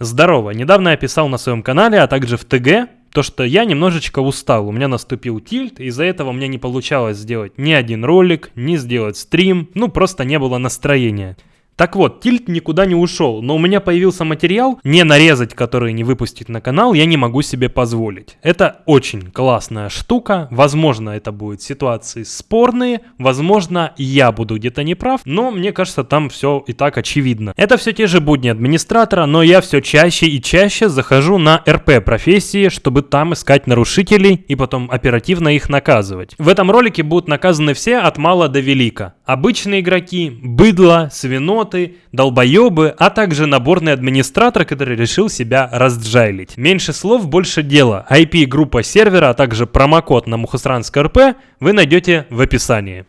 Здорово, недавно я писал на своем канале, а также в ТГ, то, что я немножечко устал, у меня наступил тильт, из-за этого мне не получалось сделать ни один ролик, ни сделать стрим, ну просто не было настроения. Так вот, тильт никуда не ушел, но у меня появился материал, не нарезать который не выпустить на канал, я не могу себе позволить. Это очень классная штука, возможно это будут ситуации спорные, возможно я буду где-то неправ, но мне кажется там все и так очевидно. Это все те же будни администратора, но я все чаще и чаще захожу на РП профессии, чтобы там искать нарушителей и потом оперативно их наказывать. В этом ролике будут наказаны все от мала до велика. Обычные игроки, быдло, свино, идиоты, долбоебы, а также наборный администратор, который решил себя разджайлить. Меньше слов, больше дела. IP группа сервера, а также промокод на Мухосранск РП вы найдете в описании.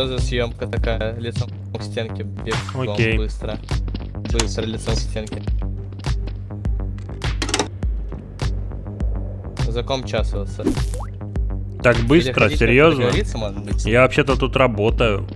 Что за съемка такая? Лицом к стенке бегом Окей. быстро. Быстро лицом к стенке. За ком часываться? Так быстро, серьезно? Я вообще-то тут работаю.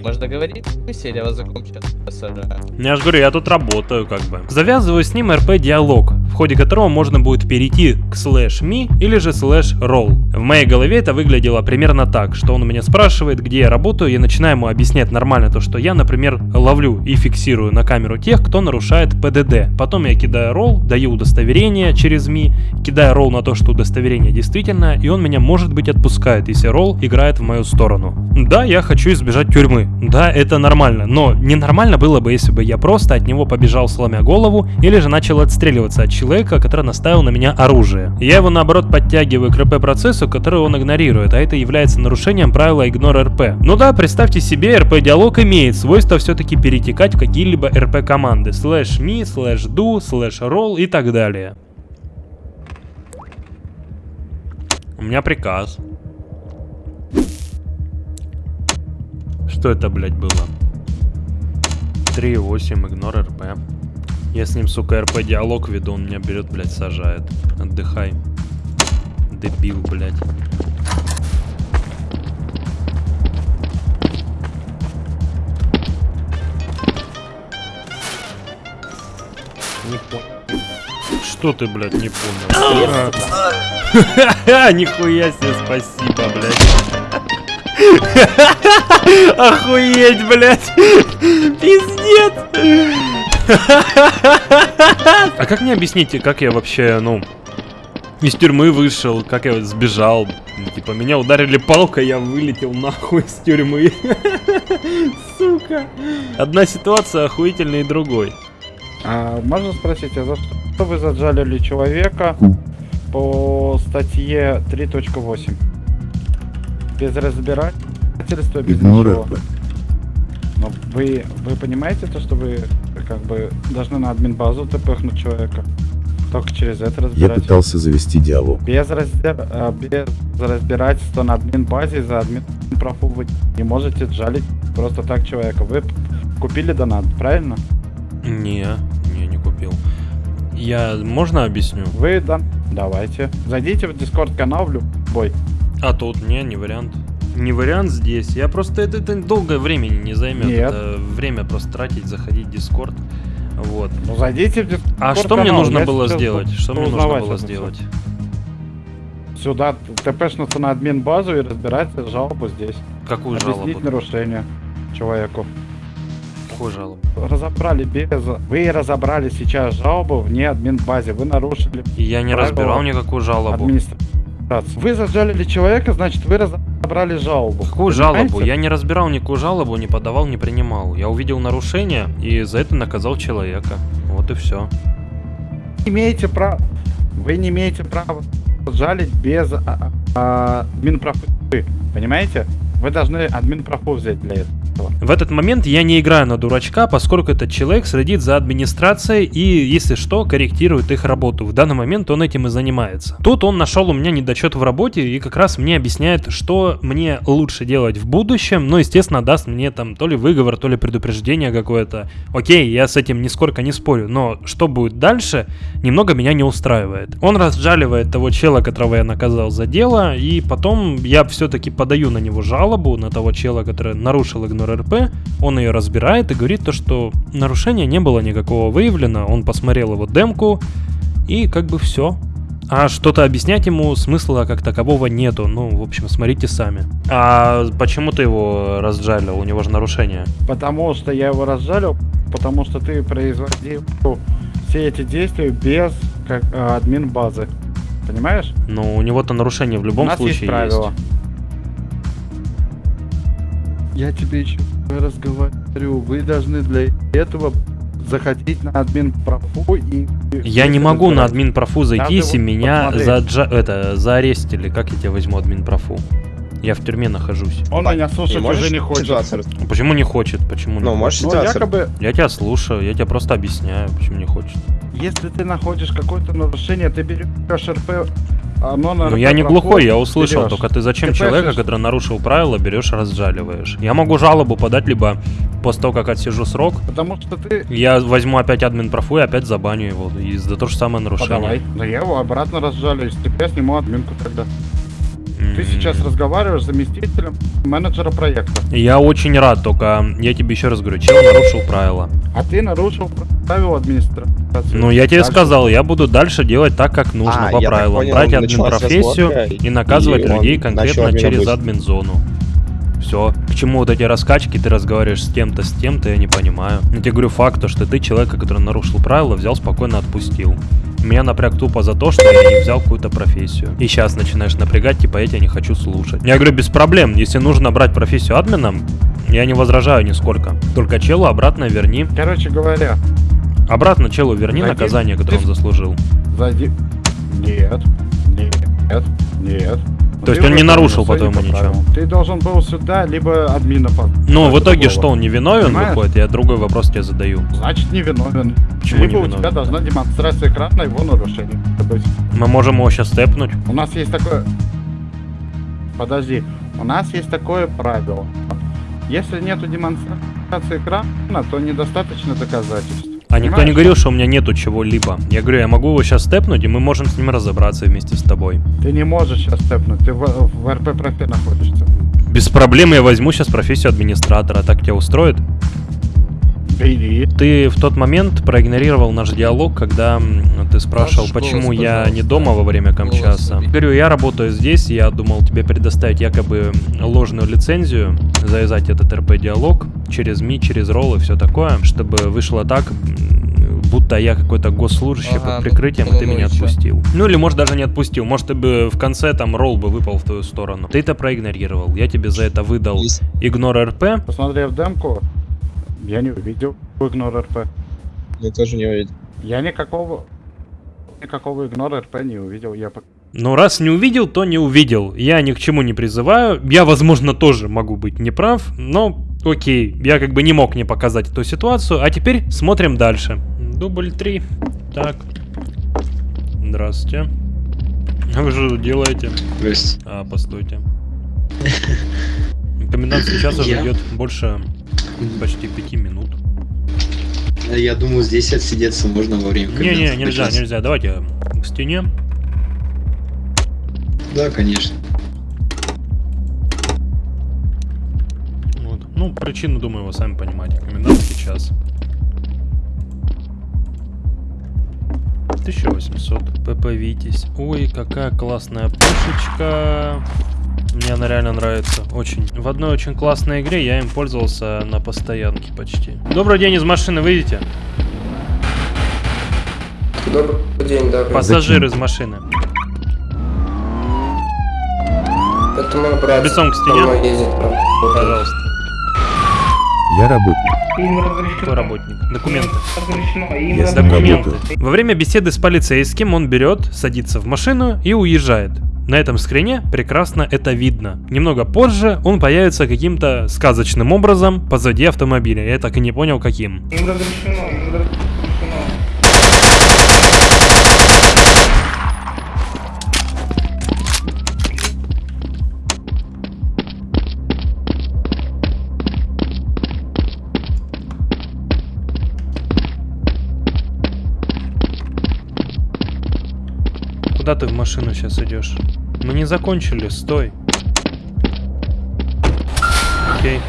Может договориться, или я вас за ком часываю? Я же говорю, я тут работаю как бы. Завязываю с ним РП-диалог, ходе которого можно будет перейти к слэш me или же слэш roll. В моей голове это выглядело примерно так, что он у меня спрашивает, где я работаю, я начинаю ему объяснять нормально то, что я, например, ловлю и фиксирую на камеру тех, кто нарушает ПДД. Потом я кидаю ролл, даю удостоверение через me, кидаю ролл на то, что удостоверение действительно, и он меня, может быть, отпускает, если ролл играет в мою сторону. Да, я хочу избежать тюрьмы. Да, это нормально, но ненормально было бы, если бы я просто от него побежал сломя голову, или же начал отстреливаться от человека, который наставил на меня оружие. Я его наоборот подтягиваю к RP-процессу, который он игнорирует, а это является нарушением правила Ignore RP. Ну да, представьте себе, RP-диалог имеет свойство все-таки перетекать в какие-либо RP-команды. Slash me, slash do, slash roll и так далее. У меня приказ. Что это, блядь, было? 3.8, игнор РП. Я с ним, сука, РП диалог веду, он меня берет, блядь, сажает. Отдыхай. Дебил, блядь. Не понял. Что ты, блядь, не понял? Нихуя себе, спасибо, блядь. Охуеть, блядь! Пиздец! А как мне объясните, как я вообще, ну, из тюрьмы вышел, как я сбежал? Типа, меня ударили палкой, я вылетел нахуй из тюрьмы. Сука. Одна ситуация охуительнее другой. А, можно спросить, а за что вы заджалили человека по статье 3.8? Без разбирательства, без Игнор ничего. Но вы, вы понимаете то, что вы как бы должны на админ-базу тпхнуть человека? Только через это Я разбирать. пытался завести диалог. Без, раздер- а, без разбирательства на админ-базе за админ профу вы не можете джалить просто так человека. Вы купили донат, правильно? Не, не, не купил. Я, можно объясню? Вы дан... Давайте. Зайдите в дискорд канал в любой. А тут не, не вариант. Не вариант здесь. Я просто это, это долгое времени не займет. Нет. Это время просто тратить, заходить в Дискорд. Вот. Ну зайдите в дискорд А что мне нужно было сделать? Что мне нужно было сделать? Сюда тпшнуться на админ базу и разбирать жалобу здесь. Какую Объяснить жалобу? нарушение человеку. Какую жалобу? Разобрали без... Вы разобрали сейчас жалобу вне админ базе. Вы нарушили И Я не разбирал никакую жалобу. администрацию. Вы зажалили человека, значит вы разобрали жалобу. Какую Понимаете? жалобу? Я не разбирал никакую жалобу, не подавал, не принимал. Я увидел нарушение и за это наказал человека. Вот и все. не имеете права. Вы не имеете права жалить без а, а, админпрофы. Понимаете? Вы должны админ профу взять для этого. В этот момент я не играю на дурачка, поскольку этот человек следит за администрацией и, если что, корректирует их работу. В данный момент он этим и занимается. Тут он нашел у меня недочет в работе и как раз мне объясняет, что мне лучше делать в будущем, но, естественно, даст мне там то ли выговор, то ли предупреждение какое-то. Окей, я с этим нисколько не спорю, но что будет дальше, немного меня не устраивает. Он разжаливает того чела, которого я наказал за дело, и потом я все-таки подаю на него жалобу, на того чела, который нарушил игнор РП, он ее разбирает и говорит то, что нарушения не было никакого выявлено, он посмотрел его демку, и как бы все. А что-то объяснять ему смысла как такового нету. Ну, в общем, смотрите сами. А почему ты его разжалил? У него же нарушение. Потому что я его разжалил, потому что ты производил все эти действия без как, э, админ базы. Понимаешь? Ну, у него-то нарушение в любом У нас случае есть правила. Я тебе еще раз говорю, вы должны для этого заходить на админ профу и... Я не могу на админ профу зайти, если меня заджа- это, заарестили. Как я тебя возьму админ профу? Я в тюрьме нахожусь. Он меня слушать уже не хочет. ситуацию рас- Почему не хочет? Почему не Ну, хочет? можешь Ну, ситуацию якобы, Я тебя слушаю, я тебе просто объясняю, почему не хочет. если ты находишь какое-то нарушение, ты берешь РП, оно на Ну я не глухой, я услышал, берешь. только ты зачем Ты человека, пишешь. который нарушил правила, берешь и разжаливаешь? Я могу жалобу подать, либо после того, как отсижу срок, Потому что ты... я возьму опять админ профу и опять забаню его и за то же самое нарушение. Подавай. Да я его обратно разжалю, из тебя сниму админку тогда. Ты сейчас разговариваешь с заместителем менеджера проекта. Я очень рад, только я тебе еще раз говорю, чел нарушил правила. А ты нарушил правила администрации. Ну, я тебе Дальше. сказал, я буду дальше делать так, как нужно, А, по правилам. понял, Брать админ профессию и наказывать и людей конкретно через быть. админ зону. Все. К чему вот эти раскачки, ты разговариваешь с тем-то, с тем-то, я не понимаю. Я тебе говорю факт, то, что ты человека, который нарушил правила, взял спокойно отпустил. Меня напряг тупо за то, что я не взял какую-то профессию. И сейчас начинаешь напрягать, типа, я тебя не хочу слушать. Я говорю, без проблем, если нужно брать профессию админом, я не возражаю нисколько. Только челу обратно верни. Короче говоря, Обратно челу верни Зайди. наказание, которое он Ты- заслужил. зайди... Нет, нет, нет. То есть он не нарушил, по-твоему, по ничего? Ты должен был сюда, либо админа по... Ну, в итоге что, он не виновен выходит? Я другой вопрос тебе задаю. Значит, не виновен. Почему либо у тебя должна демонстрация экрана его нарушения. Мы можем его сейчас степнуть. У нас есть такое... Подожди. У нас есть такое правило. Если нету демонстрации экрана, то недостаточно доказательств. А никто не говорил, что у меня нету чего-либо. Я говорю, я могу его сейчас степнуть, и мы можем с ним разобраться вместе с тобой. Ты не можешь сейчас степнуть, ты в, в РП профи находишься. Без проблем я возьму сейчас профессию администратора. Так тебя устроит? Бери. Ты в тот момент проигнорировал наш диалог, когда ты спрашивал, почему голос, я не дома во время камчаса. Говорю, я работаю здесь, я думал тебе предоставить якобы ложную лицензию, завязать этот РП-диалог через МИ, через ролл и все такое, чтобы вышло так, будто я какой-то госслужащий Ага, под ну, прикрытием, ну, и ты ну меня чё? отпустил. Ну или может даже не отпустил, может ты бы в конце там ролл бы выпал в твою сторону. Ты это проигнорировал, я тебе за это выдал игнор РП, Посмотрев демку, я не увидел игнор РП. Я тоже не увидел. Я никакого... Никакого игнора РП не увидел. Я по- Ну, раз не увидел, то не увидел. Я ни к чему не призываю. Я, возможно, тоже могу быть неправ, но окей. Я как бы не мог не показать эту ситуацию. А теперь смотрим дальше. Дубль 3. Так. Здравствуйте. Вы что тут делаете? Здрасте. А, постойте. Комендантский час уже идет больше почти пяти минут. А Я думал, здесь отсидеться можно во время Не-не, комендантского нельзя, часа. нельзя. Давайте к стене. Да, конечно. Вот. Ну, причину, думаю, вы сами понимаете. Комендантский час. 1800. ПП Витязь. Ой, какая классная пушечка. Мне она реально нравится. Очень. В одной очень классной игре я им пользовался на постоянке почти. Добрый день из машины, выйдите. Добрый день, да. Пассажир из машины. Это мой брат. Лицом к стене. Ездит. Пожалуйста. Я работник. Им разрешено. Какой работник? Документы. Разрешено. Им. Документы. Во время беседы с полицейским он берет, садится в машину и уезжает. На этом скрине прекрасно это видно. Немного позже он появится каким-то сказочным образом позади автомобиля. Я так и не понял каким. Им разрешено, им разрешено. Куда ты в машину сейчас идешь? Мы не закончили, стой. Окей.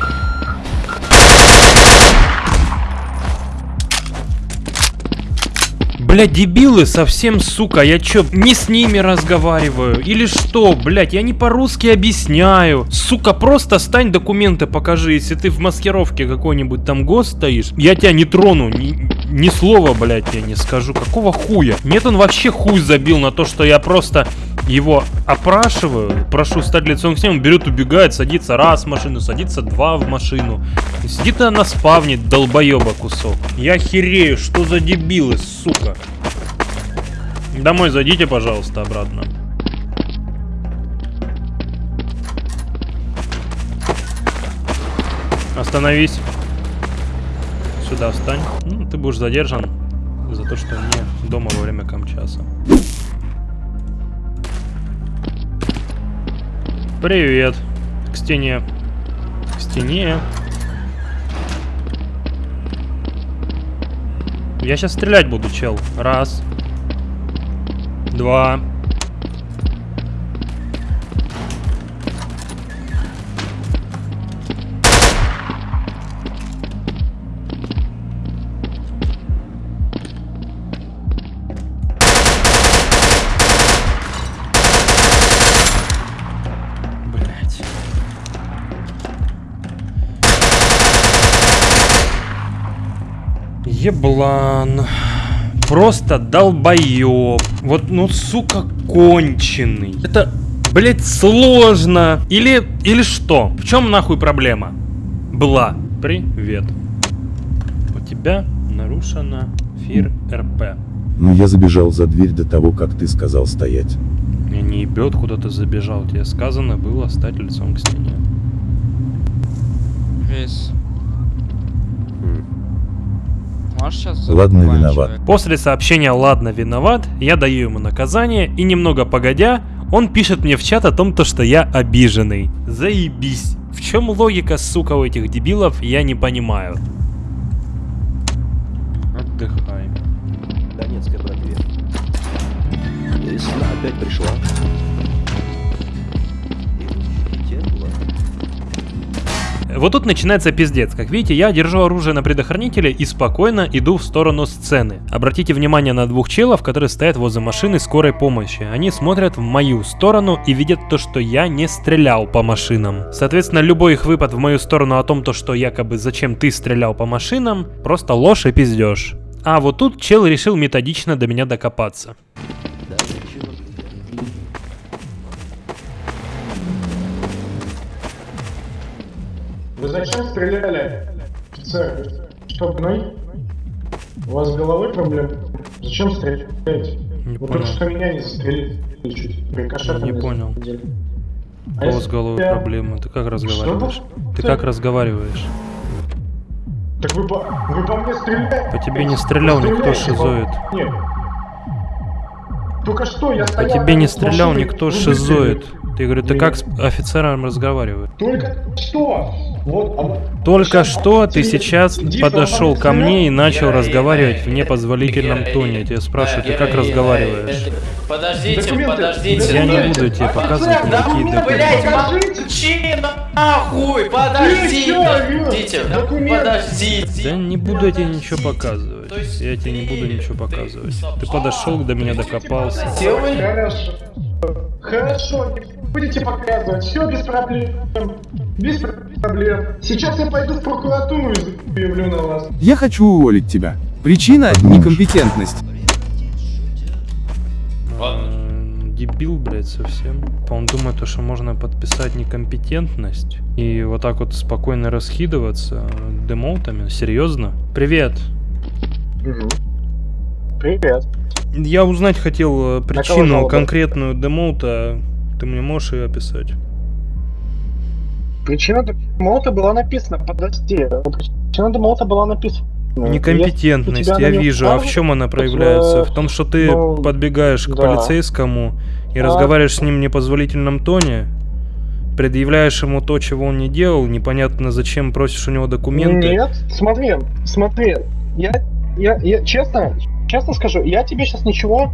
Блядь, дебилы совсем, сука, я чё, не с ними разговариваю? Или что, блядь, я не по-русски объясняю. Сука, просто стань документы покажи, если ты в маскировке какой-нибудь там ГОСТ стоишь. Я тебя не трону, ни, ни слова, блядь, я не скажу. Какого хуя? Нет, он вообще хуй забил на то, что я просто его опрашиваю, прошу стать лицом к нему, берет, убегает, садится раз в машину, садится два в машину. И сидит она на спавне, долбоеба кусок. Я херею, что за дебилы, сука. Домой зайдите, пожалуйста, обратно. Остановись. Сюда встань. Ну, ты будешь задержан за то, что не дома во время камчаса. Привет. К стене. К стене. Я сейчас стрелять буду, чел. Раз. Два. Еблан. Просто долбоеб. Вот, ну, сука, конченый. Это, блять, сложно. Или, или что? В чем нахуй проблема? Была. Привет. У тебя нарушена фир РП. Но я забежал за дверь до того, как ты сказал стоять. Я не ебет, куда ты забежал. Тебе сказано было стать лицом к стене. Весь. Ладно, виноват. После сообщения «Ладно, виноват», я даю ему наказание, и немного погодя, он пишет мне в чат о том, то, что я обиженный. Заебись. В чем логика, сука, у этих дебилов, я не понимаю. Отдыхай. Донецкая братве. Весна опять пришла. Вот тут начинается пиздец. Как видите, я держу оружие на предохранителе и спокойно иду в сторону сцены. Обратите внимание на двух челов, которые стоят возле машины скорой помощи. Они смотрят в мою сторону и видят то, что я не стрелял по машинам. Соответственно, любой их выпад в мою сторону о том, то, что якобы зачем ты стрелял по машинам, просто ложь и пиздеж. А вот тут чел решил методично до меня докопаться. Вы зачем стреляли, офицер? Что, гной? У вас с головой проблемы? Зачем стреляете? Не Вы понял. только что меня не застрелили чуть. Рикошетом Не понял. задели. У А кого если с головой я- проблемы? Ты как разговариваешь? Что? Ты как разговариваешь? Так вы по, вы по мне стреляете? По тебе не стрелял Вы никто, стреляете по- шизоид. Нет. Только что я По стоял тебе рядом не стрелял никто, шизоид. Ты говорю, ты как с офицером разговариваешь? Только что. Только что ты сейчас подошел по ко мне и начал разговаривать в непозволительном тоне. Я тебя спрашиваю, ты как разговариваешь? Подождите, подождите. Я не буду тебе показывать никакие документы, документы. Молчи нахуй! Подождите! Подождите! да Документы. Подождите! Да не буду я тебе ничего показывать. Я тебе не буду ничего показывать. Ты подошел до меня, докопался. Хорошо. Хорошо, не будете показывать. Все без проблем. Без проблем. Сейчас я пойду в прокуратуру и заявлю на вас. Я хочу уволить тебя. Причина – некомпетентность. Дебил, блядь, совсем. Он думает, то, что можно подписать некомпетентность и вот так вот спокойно раскидываться демоутами. Серьезно? Привет. Привет. Я узнать хотел э, причину конкретную демоута. Ты мне можешь ее описать? Причина молота была написана, подожди. Причина молота была написана. Некомпетентность, Если у тебя я вижу. А в чем она проявляется? В том, что ты ну, подбегаешь к да. полицейскому и Да. разговариваешь с ним в непозволительном тоне, предъявляешь ему то, чего он не делал, непонятно зачем просишь у него документы. Нет, смотри, смотри, я, я, я честно, честно скажу, я тебе сейчас ничего,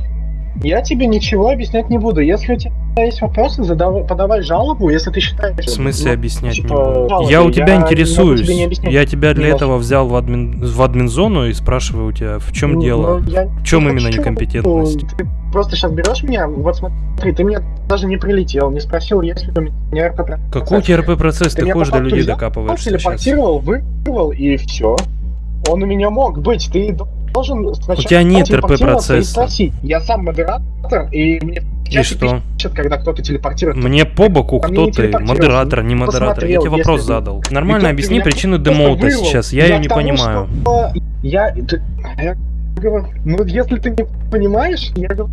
я тебе ничего объяснять не буду. Если у тебя есть вопросы, задавай, подавай жалобу, если ты считаешь... В смысле ну, объяснять типа, не буду? жалобы. Я у тебя Я интересуюсь. тебе не объяснять. Я тебя для Не этого взял в админ, в админ-зону и спрашиваю у тебя, в чем Ну, дело? ну, я В чем не именно хочу. некомпетентность? Ты просто сейчас берешь меня, вот смотри, ты меня даже не прилетел, не спросил, есть ли у меня РП. Какой у тебя РП-процесс? Ты ходишь по до людей взял, докапываешься сейчас. телепортировал, вырвал и все. Он у меня мог быть. Ты должен сначала У тебя нет и РП-процесса. спросить. Я сам модератор, и мне чате что? пишет, когда кто-то телепортирует. Мне по боку, кто ты, модератор, не модератор. Я тебе вопрос если- задал. И Нормально объясни причину демоута сейчас, я ее не понимаю. Я, говорю, ну если ты не понимаешь, я говорю,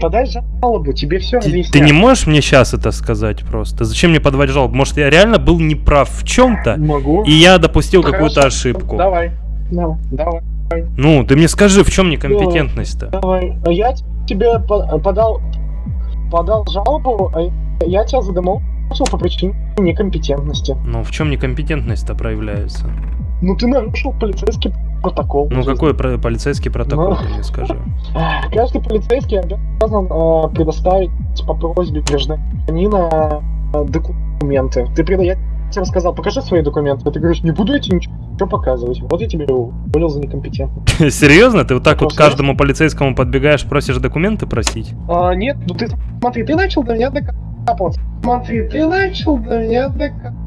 подай жалобу, тебе все Ты, объяснят. ты не можешь мне сейчас это сказать просто? Зачем мне подавать жалобу? Может, я реально был неправ в чем-то, Могу. и я допустил какую-то ошибку? Давай, давай, давай. Ну, ты мне скажи, в чем некомпетентность-то? Давай. Я тебе по- подал, подал жалобу, а я тебя задемолчил по причине некомпетентности. Ну, в чем некомпетентность-то проявляется? Ну ты нарушил полицейский протокол. Ну, какой про- полицейский протокол, Ну. ты мне скажи? Эх, Каждый полицейский обязан э, предоставить по просьбе гражданина э, документы. Ты преда... Тебе сказал, покажи свои документы. А Ты говоришь, не буду я тебе ничего показывать. Вот я тебе уволил за некомпетентность. Серьезно? Ты вот так вот каждому полицейскому подбегаешь, просишь документы просить? А, нет, ну ты смотри, ты начал до меня докапываться. Смотри, ты начал до меня докапываться.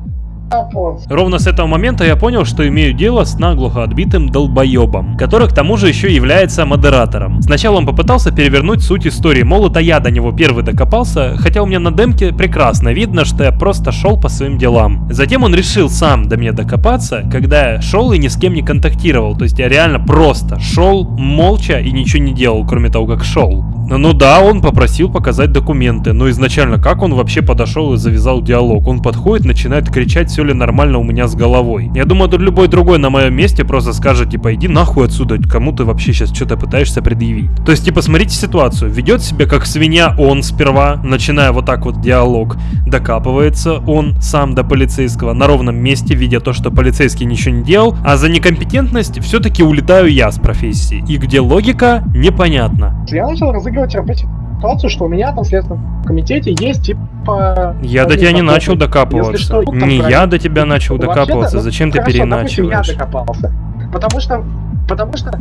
Ровно с этого момента я понял, что имею дело с наглухо отбитым долбоебом, который к тому же еще является модератором. Сначала он попытался перевернуть суть истории, мол, это я до него первый докопался, хотя у меня на демке прекрасно видно, что я просто шел по своим делам. Затем он решил сам до меня докопаться, когда я шел и ни с кем не контактировал, то есть я реально просто шел молча и ничего не делал, кроме того, как шел. Ну да, он попросил показать документы, но изначально как он вообще подошел и завязал диалог? Он подходит, начинает кричать, все ли нормально у меня с головой. Я думаю, тут любой другой на моем месте просто скажет, типа, иди нахуй отсюда, кому ты вообще сейчас что-то пытаешься предъявить. То есть, типа, смотрите ситуацию, ведет себя как свинья он сперва, начиная вот так вот диалог, докапывается он сам до полицейского на ровном месте, видя то, что полицейский ничего не делал, а за некомпетентность все-таки улетаю я с профессии. И где логика, непонятно. Я начал разыгрывать рабочую ситуацию, что у меня там в следственном комитете есть типа... Я до тебя не начал докапываться. что, там Не я до тебя начал Вообще-то, докапываться. ну, Зачем ты хорошо, допустим, переиначиваешь? я докопался. Потому что... Потому что...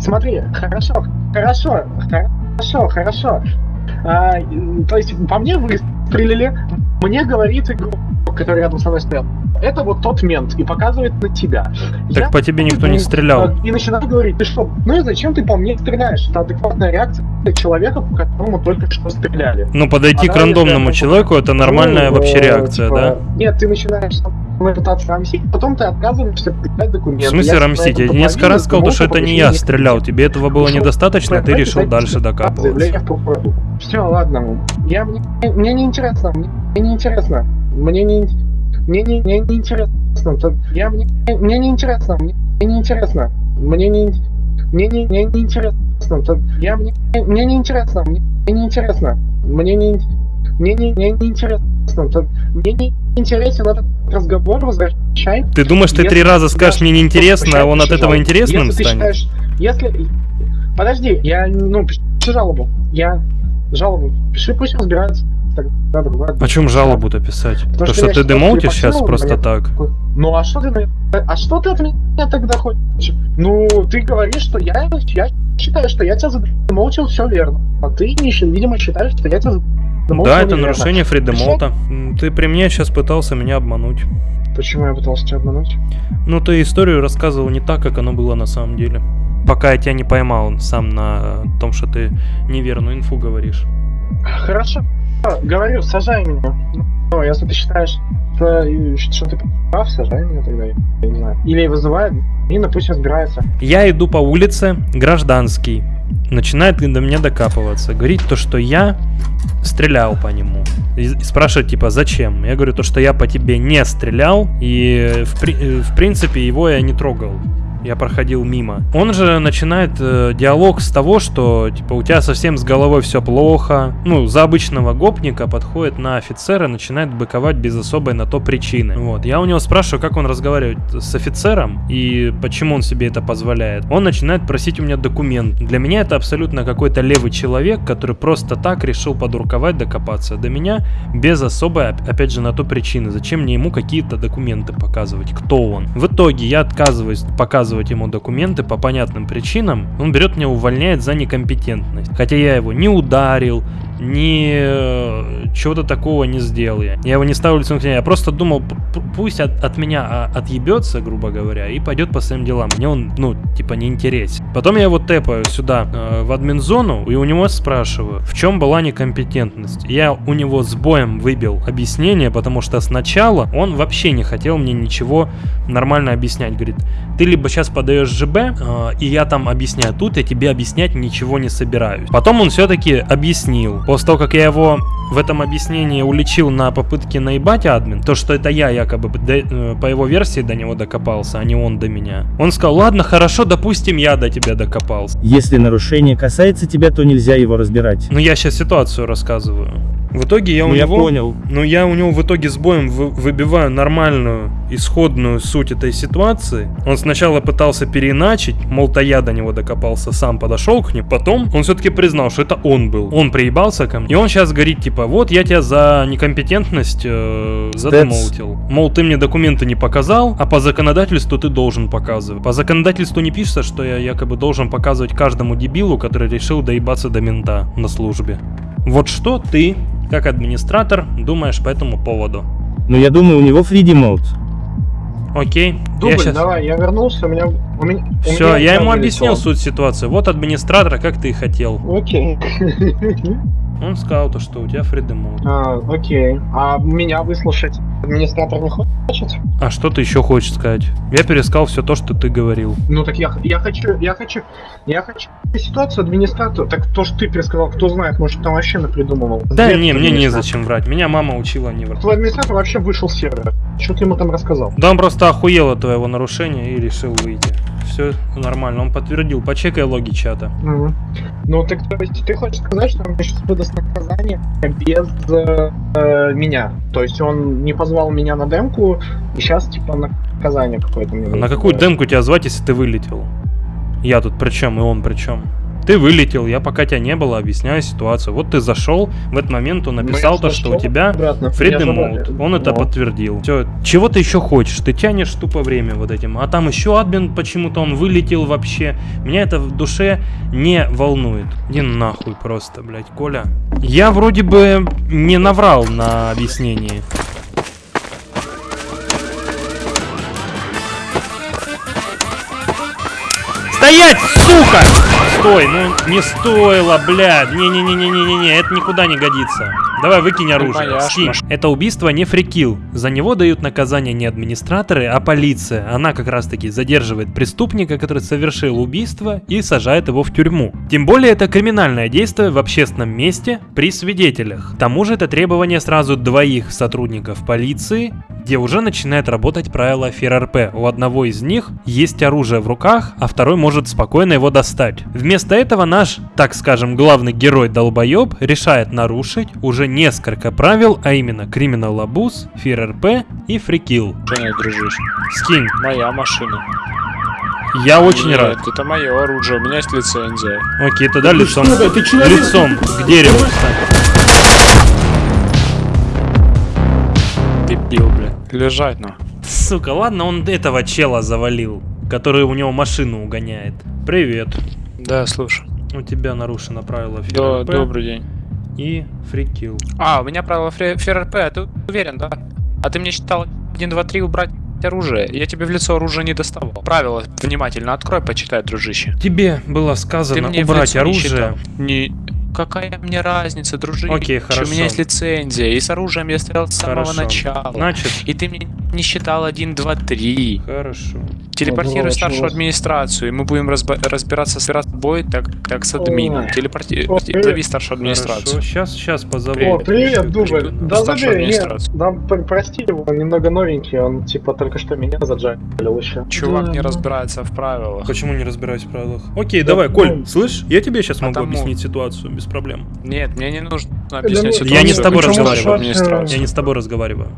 Смотри, хорошо, хорошо, хорошо, хорошо. А, то есть по мне выстрелили, мне говорит игрок, который рядом со мной стоял. Это вот тот мент и показывает на тебя. Так по тебе никто не стрелял. И начинает говорить, ты что, ну и зачем ты по мне стреляешь? Это адекватная реакция человека, по которому только что стреляли. Ну, подойти А к рандомному человеку это нормальная Ну, вообще э, реакция, типа, да? Нет, ты начинаешь пытаться рамсить, потом ты отказываешься предъявлять документы. В смысле Я рамсить? Я несколько раз сказал, то, что это не я стрелял. Тебе этого было недостаточно, ты решил дальше докапываться. Все, ладно. Я, мне, мне не интересно. Мне, не интересно. Мне не... Мне не, мне не интересно. Я, мне, мне не интересно. Мне, не интересно. Мне не... Мне не, мне не интересно. Я, мне, мне не интересно. Мне, не интересно. Мне не... Мне не, мне не интересно. Мне не интересен этот разговор. Возвращай. Ты думаешь, ты Если три раза скажешь мне неинтересно, а он от этого интересным если станет? считаешь, если... Подожди, я, ну, пиши жалобу. Я жалобу. Пиши, пусть разбирается. Тогда другое. О чем жалобу-то писать? Потому То, что что ты считаю, демоутишь сейчас просто меня. так? Ну, а что ты, а что ты от меня тогда хочешь? Ну, ты говоришь, что я, я считаю, что я тебя задемолчил, все верно. А ты, видимо, считаешь, что я тебя Да, это неверно. нарушение фридемоута. М, Ты при мне сейчас пытался меня обмануть. Почему я пытался тебя обмануть? Ну, ты историю рассказывал не так, как оно было на самом деле. Пока я тебя не поймал сам на том, что ты неверную инфу говоришь. Хорошо. Говорю, сажай меня. Ну, если ты считаешь, что, что ты прав, сажай меня тогда, я не знаю. Или вызывай, Нина пусть разбирается. Я иду по улице, гражданский, начинает до меня докапываться, говорит то, что я стрелял по нему. И спрашивает, типа, зачем? Я говорю, то, что я по тебе не стрелял, и в, при- э, в принципе его я не трогал. Я проходил мимо. Он же начинает э, диалог с того, что типа у тебя совсем с головой все плохо. Ну, за обычного гопника подходит на офицера, начинает быковать без особой на то причины. Вот. Я у него спрашиваю, как он разговаривает с офицером и почему он себе это позволяет. Он начинает просить у меня документ. Для меня это абсолютно какой-то левый человек, который просто так решил подруковать, докопаться до меня без особой, оп- опять же, на то причины. Зачем мне ему какие-то документы показывать? Кто он? В итоге я отказываюсь показывать ему документы по понятным причинам. Он берет меня, увольняет за некомпетентность. Хотя я его не ударил, ни э, чего-то такого не сделал я. Я его не ставил лицом к стене. Я просто думал, пусть от, от меня а, отъебется, грубо говоря, и пойдет по своим делам. Мне он, ну, типа, не интересен. Потом я его тэпаю сюда, э, в админ-зону, и у него спрашиваю, в чем была некомпетентность. Я у него с боем выбил объяснение, потому что сначала он вообще не хотел мне ничего нормально объяснять. Говорит, ты либо сейчас подаешь ЖБ, э, и я там объясняю, тут я тебе объяснять ничего не собираюсь. Потом он все-таки объяснил. После того, как я его в этом объяснении уличил на попытке наебать админ, то, что это я якобы до- э, по его версии до него докопался, а не он до меня. Он сказал, ладно, хорошо, допустим, я до тебя докопался. Если нарушение касается тебя, то нельзя его разбирать. Ну, я сейчас ситуацию рассказываю. В итоге я у Ну, я него... понял. Ну, я у него в итоге с боем вы- выбиваю нормальную, исходную суть этой ситуации. Он сначала пытался переиначить, мол, то я до него докопался, сам подошел к ним. Потом он все-таки признал, что это он был. Он приебался ко мне. И он сейчас говорит, типа, вот я тебя за некомпетентность э, задемоутил. Мол, ты мне документы не показал, а по законодательству ты должен показывать. По законодательству не пишется, что я якобы должен показывать каждому дебилу, который решил доебаться до мента на службе. Вот что ты, как администратор, думаешь по этому поводу? Но я думаю, у него фриди мод. Окей, Дубль, я сейчас... давай, я вернулся, у меня... У меня у Все, меня я ему объяснил суть ситуации. Вот администратор, как ты и хотел. Окей. Он сказал то, что у тебя фридем А, окей. А меня выслушать администратор не хочет? А что ты еще хочешь сказать? Я пересказал все то, что ты говорил. Ну так я, я хочу, я хочу, я хочу ситуацию администратора. Так то, что ты пересказал, кто знает, может там вообще напридумывал. Да Бред не, мне администратора. незачем врать. Меня мама учила не врать. Твой администратор вообще вышел с сервера. Что ты ему там рассказал? Да он просто охуел от твоего нарушения и решил выйти. Все нормально, он подтвердил. Почекай логи чата. Мгм. Ну так то есть ты хочешь сказать, что он сейчас выдаст наказание без э, меня? То есть он не позвал меня на демку, и сейчас типа наказание какое-то мне на какую демку тебя звать, если ты вылетел? Я тут при чем, и он при чем? Ты вылетел, я пока тебя не было, объясняю ситуацию. Вот ты зашел, в этот момент он Ну, написал то, что у тебя Mode. забрали. Он это Ну. подтвердил. Все, чего ты еще хочешь? Ты тянешь тупо время вот этим. А там еще админ почему-то он вылетел вообще. Меня это в душе не волнует. Иди нахуй просто, блядь, Коля. Я вроде бы не наврал на объяснении. Стоять, сука! Стой, ну не стоило, блядь. Не-не-не-не-не-не, это никуда не годится. Давай выкинь оружие. Скинь. Это убийство не фрикил. За него дают наказание не администраторы, а полиция. Она как раз таки задерживает преступника, который совершил убийство, и сажает его в тюрьму. Тем более это криминальное действие в общественном месте при свидетелях. К тому же это требование сразу двоих сотрудников полиции, где уже начинает работать правило ФРРП. У одного из них есть оружие в руках, а второй может спокойно его достать. Вместо этого наш, так скажем, главный герой долбоеб решает нарушить уже несколько правил, а именно Criminal Abuse, ФРРП и Фрикил. Женя, дружище. Скинь. Моя машина. Я очень Нет, рад. это мое оружие, у меня есть лицензия. Окей, тогда лицом, лицом к дереву встань. Дебил, блин. Лежать, ну. Сука, ладно, он этого чела завалил, который у него машину угоняет. Привет. Да, слушай. У тебя нарушено правило Да, ФРРП добрый день. И фрикил. А, у меня правило ФРРП, а ты уверен, да? А ты мне считал 1, 2, 3 убрать оружие? Я тебе в лицо оружие не доставал. Правила внимательно открой, почитай, дружище. Тебе было Ты сказано мне убрать оружие. Не... Какая мне разница, дружище? Окей, У меня хорошо. есть лицензия, и с оружием я стрелял с самого Хорошо. начала. Значит, И ты мне не считал 1, 2, 3. Хорошо. Телепортируй старшую администрацию, и мы будем разбираться с тобой, так, так с админом. Телепорти... Зови старшую администрацию. Хорошо, сейчас, сейчас позову. О, привет, Дубль. Да забей, нет, пр- прости его, он немного новенький, он типа только что меня заджалил еще. Чувак не разбирается в правилах. Почему не разбираюсь в правилах? Окей, Да, давай, ну, Коль, слышь, я тебе сейчас могу объяснить ситуацию без проблем. Нет, мне не нужно объяснять ну, ситуацию. Я не с тобой разговариваю. Я не с тобой разговариваю.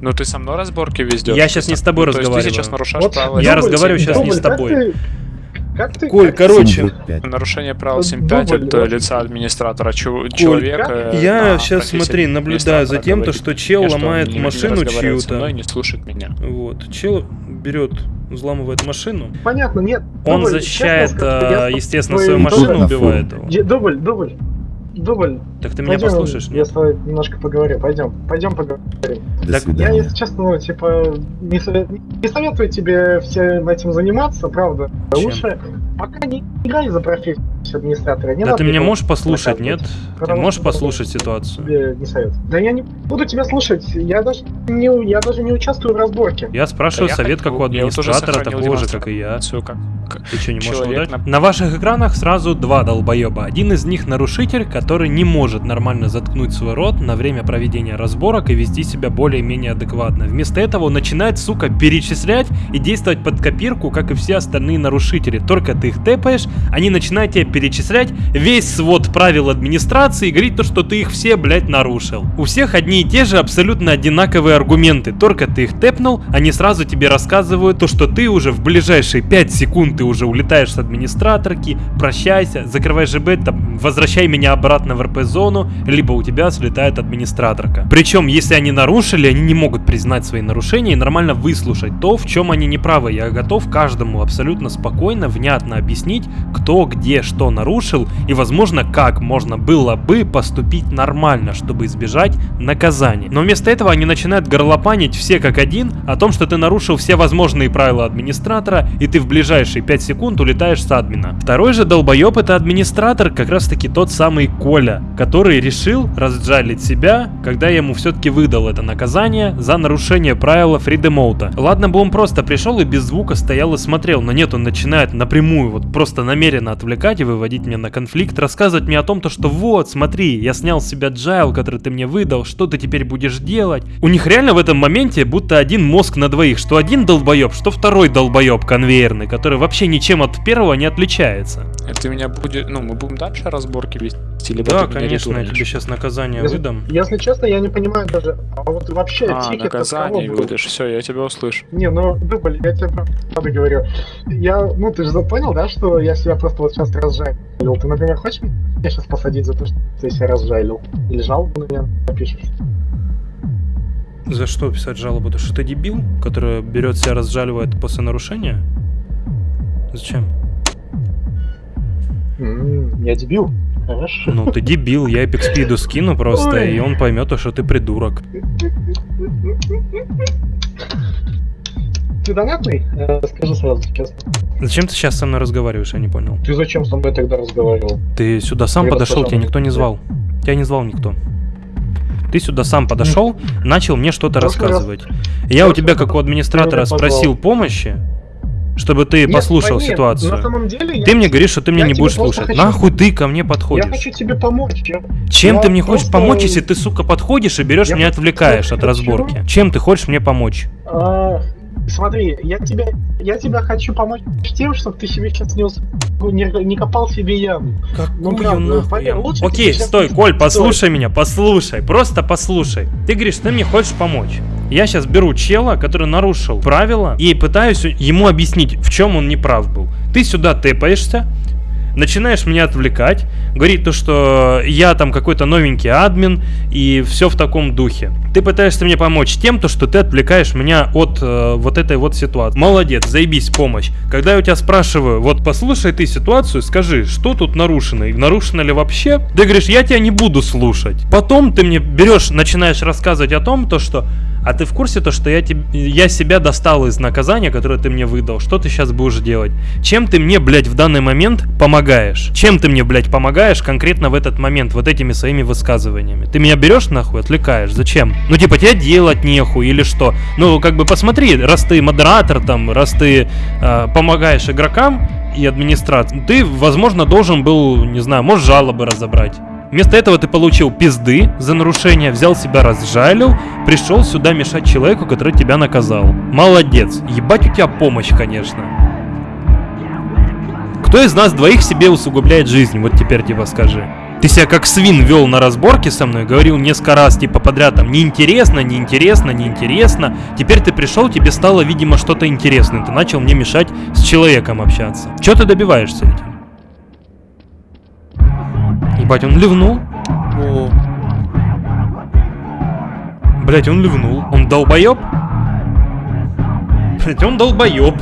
Ну ты со мной разборки везде. Я щас не с тобой То есть разговариваю. ты сейчас нарушаешь Вот, правила. Я Дубль, разговариваю сейчас не Дубль, с тобой. Как ты, как ты, Коль, как короче. 7.5. Нарушение правил Вот 7.5 дубль, от э, вот. лица администратора. Чу- человека. Я на сейчас, смотри, наблюдаю за тем, то, что чел что он ломает не- не машину чью-то. не слушает меня. Вот, чел берет, взламывает машину. Понятно, нет. Он Дубль, защищает, честно а, я с естественно, свою машину, убивает его. Дубль, дубль, дубль. Так ты меня Пойдем, послушаешь? Я с тобой немножко поговорю. Пойдем, пойдем поговорим. До Так Я, свидания. если честно, ну, типа, не, совет- не советую тебе всем этим заниматься, правда. Чем? Лучше пока не играй за профессию администратора. Не Да надо ты меня его можешь послушать, нет? Ты можешь послушать ситуацию? тебе не советую. Да я не буду тебя слушать. Я даже не, я даже не участвую в разборке. Я спрашиваю Да я совет, хочу- как у я администратора, такого же, как и я. демонстрацию, как- Ты что, не можешь его Человек дать? на- На ваших экранах сразу два долбоеба. Один из них нарушитель, который не может нормально заткнуть свой рот на время проведения разборок и вести себя более-менее адекватно. Вместо этого он начинает, сука, перечислять и действовать под копирку, как и все остальные нарушители. Только ты их тэпаешь, они начинают тебе перечислять весь свод правил администрации и говорить то, что ты их все, блядь, нарушил. У всех одни и те же абсолютно одинаковые аргументы. Только ты их тэпнул, они сразу тебе рассказывают то, что ты уже в ближайшие 5 секунд ты уже улетаешь с администраторки, прощайся, закрывай ЖБ, там, возвращай меня обратно в РП-зону, либо у тебя слетает администраторка. Причем, если они нарушили, они не могут признать свои нарушения и нормально выслушать то, в чем они неправы. Я готов каждому абсолютно спокойно, внятно объяснить, кто где что нарушил и, возможно, как можно было бы поступить нормально, чтобы избежать наказания. Но вместо этого они начинают горлопанить все как один о том, что ты нарушил все возможные правила администратора и ты в ближайшие 5 секунд улетаешь с админа. Второй же долбоеб это администратор, как раз таки тот самый Коля, который решил разжалить себя, когда я ему все-таки выдал это наказание за нарушение правила фридемоута. Ладно бы он просто пришел и без звука стоял и смотрел, но нет, он начинает напрямую, вот просто намеренно отвлекать и меня на конфликт, рассказывать мне о том, то, что вот, смотри, я снял с себя джайл, который ты мне выдал, что ты теперь будешь делать. У них реально в этом моменте будто один мозг на двоих, что один долбоеб, что второй долбоеб конвейерный, который вообще ничем от первого не отличается. Ты меня будет, ну, мы будем дальше разборки вести, либо Да, конечно, я тебе сейчас наказание Если, выдам. если честно, я не понимаю даже, а вот вообще А, тикет наказание будешь, все, я тебя услышу. Не, ну, дубль, я тебе правда говорю. Я, ну, ты же понял, да, что я себя просто вот сейчас разжалил? Ты, например, хочешь меня сейчас посадить за то, что ты себя разжалил? Или жалобу на меня напишешь? За что писать жалобу? То что ты дебил, который берет себя разжаливает после нарушения? Зачем? М, Я дебил. Хорошо. Ну, ты дебил, я Epic Speed скину просто, Ой. и он поймет, что ты придурок. Ты донатный? Э, Скажи сразу, честно. Зачем ты сейчас со мной разговариваешь, я не понял. Ты зачем со мной тогда разговаривал? Ты сюда сам Я подошел, тебя никто не звал. Тебя не звал никто. Ты сюда сам подошел, начал мне что-то Прошлый раз- рассказывать. Я у тебя, как у администратора, спросил помощи, чтобы ты Нет, послушал нет, ситуацию. На самом деле, Ты я, мне говоришь, что ты меня я не будешь слушать. хочу- Нахуй ты ко мне я подходишь? хочу тебе помочь. Я, Чем я ты мне хочешь просто- помочь, если ты, сука, подходишь и берешь Я меня отвлекаешь от хочу- разборки? Чем ты хочешь мне помочь? А, смотри, я тебя, я тебя хочу помочь тем, чтобы ты себе сейчас не, ус- не, не копал себе яму. Ну, Какую правда, нахуй поверь, лучше Окей, стой, не Коль, послушай меня, послушай, просто послушай. Ты говоришь, ты мне хочешь помочь. Я сейчас беру чела, который нарушил правила, и пытаюсь ему объяснить, в чем он неправ был. Ты сюда тэпаешься, начинаешь меня отвлекать, говорить то, что я там какой-то новенький админ, и все в таком духе. Ты пытаешься мне помочь тем, то, что ты отвлекаешь меня от э, вот этой вот ситуации. Молодец, заебись, помощь. Когда я у тебя спрашиваю, вот послушай ты ситуацию, скажи, что тут нарушено, и нарушено ли вообще, ты говоришь, я тебя не буду слушать. Потом ты мне берешь, начинаешь рассказывать о том, то, что А ты в курсе то, что я, теб... я себя достал из наказания, которое ты мне выдал? Что ты сейчас будешь делать? Чем ты мне, блядь, в данный момент помогаешь? Чем ты мне, блядь, помогаешь конкретно в этот момент, вот этими своими высказываниями? Ты меня берешь нахуй, отвлекаешь? Зачем? Ну, типа, тебе делать нехуй или что? Ну, как бы посмотри, раз ты модератор там, раз ты э, помогаешь игрокам и администрации, ты, возможно, должен был, не знаю, может, жалобы разобрать. Вместо этого ты получил пизды за нарушение, взял себя разжалил, пришел сюда мешать человеку, который тебя наказал. Молодец. Ебать у тебя помощь, конечно. Кто из нас двоих себе усугубляет жизнь? Вот теперь типа скажи. Ты себя как свин вел на разборке со мной, говорил несколько раз типа подряд там неинтересно, неинтересно, неинтересно. Теперь ты пришел, тебе стало, видимо, что-то интересное. Ты начал мне мешать с человеком общаться. Чего ты добиваешься этим? Ебать, он ливнул. О, Блять, он ливнул. Он долбоеб? Блять, он долбоеб.